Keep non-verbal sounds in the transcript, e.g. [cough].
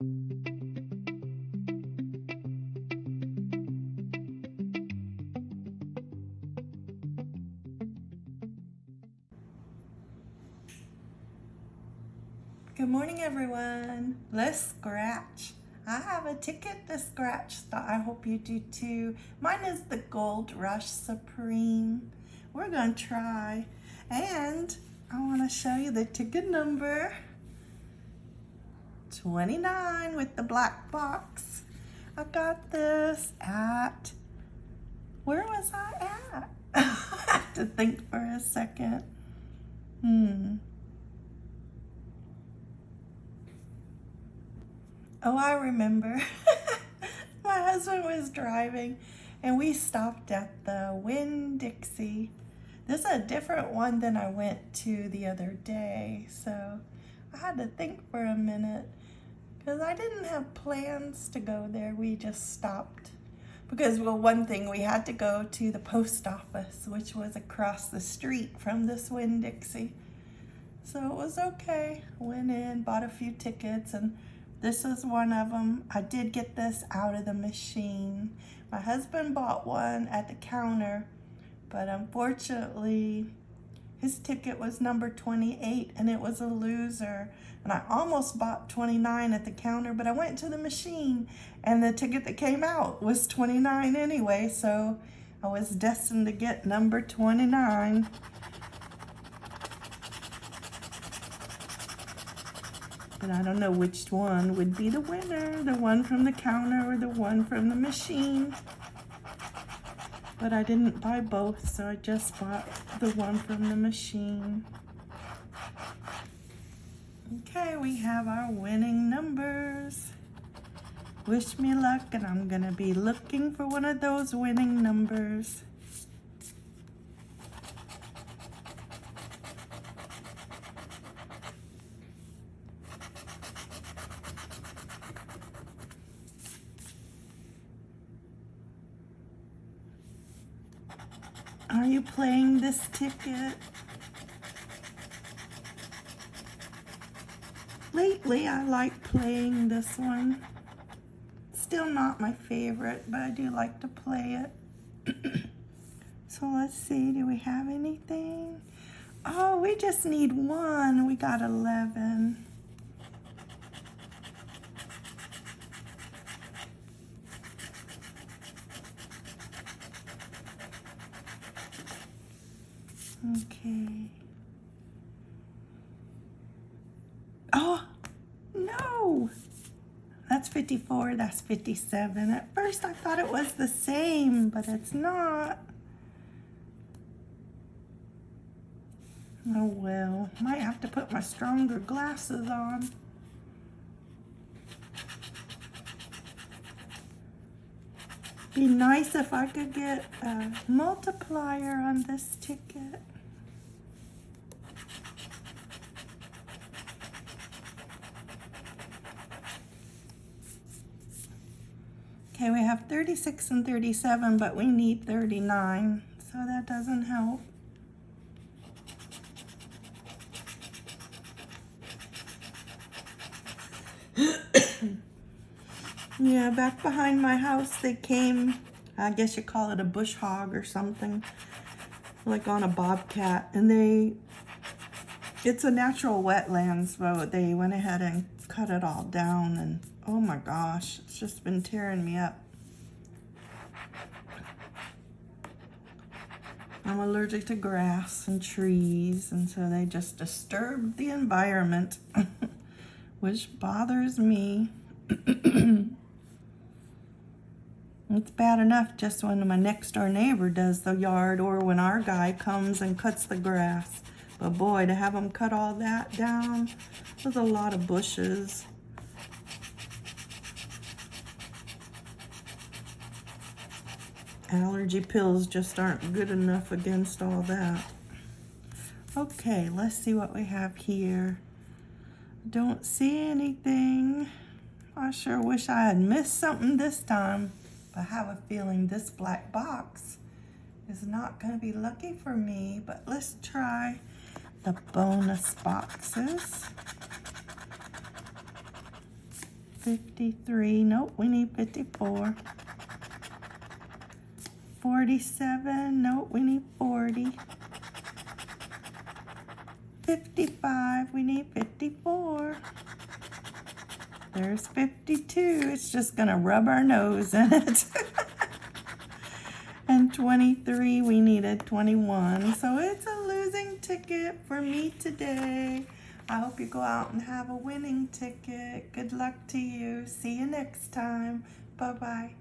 Good morning, everyone. Let's scratch. I have a ticket to scratch that I hope you do too. Mine is the Gold Rush Supreme. We're gonna try. And I wanna show you the ticket number. 29 with the black box. I got this at, where was I at? [laughs] I have to think for a second. Hmm. Oh, I remember. [laughs] My husband was driving and we stopped at the Winn-Dixie. This is a different one than I went to the other day. So I had to think for a minute because I didn't have plans to go there. We just stopped because well, one thing we had to go to the post office, which was across the street from this Winn-Dixie. So it was okay. Went in, bought a few tickets and this is one of them. I did get this out of the machine. My husband bought one at the counter, but unfortunately, his ticket was number 28 and it was a loser. And I almost bought 29 at the counter, but I went to the machine and the ticket that came out was 29 anyway. So I was destined to get number 29. But I don't know which one would be the winner, the one from the counter or the one from the machine. But I didn't buy both, so I just bought the one from the machine. Okay, we have our winning numbers. Wish me luck, and I'm gonna be looking for one of those winning numbers. Are you playing this ticket? Lately, I like playing this one. Still not my favorite, but I do like to play it. [clears throat] so let's see, do we have anything? Oh, we just need one. We got 11. Okay. Oh, no. That's 54, that's 57. At first I thought it was the same, but it's not. Oh well, might have to put my stronger glasses on. Be nice if I could get a multiplier on this ticket. Okay, we have 36 and 37, but we need 39, so that doesn't help. [coughs] yeah, back behind my house, they came, I guess you call it a bush hog or something, like on a bobcat, and they, it's a natural wetlands, so they went ahead and cut it all down, and Oh my gosh, it's just been tearing me up. I'm allergic to grass and trees, and so they just disturb the environment, [laughs] which bothers me. [clears throat] it's bad enough just when my next door neighbor does the yard or when our guy comes and cuts the grass. But boy, to have them cut all that down, there's a lot of bushes. allergy pills just aren't good enough against all that. Okay, let's see what we have here. Don't see anything. I sure wish I had missed something this time. But I have a feeling this black box is not going to be lucky for me. But let's try the bonus boxes. 53. Nope, we need 54. 47. Nope, we need 40. 55. We need 54. There's 52. It's just to rub our nose in it. [laughs] and 23. We needed 21. So it's a losing ticket for me today. I hope you go out and have a winning ticket. Good luck to you. See you next time. Bye-bye.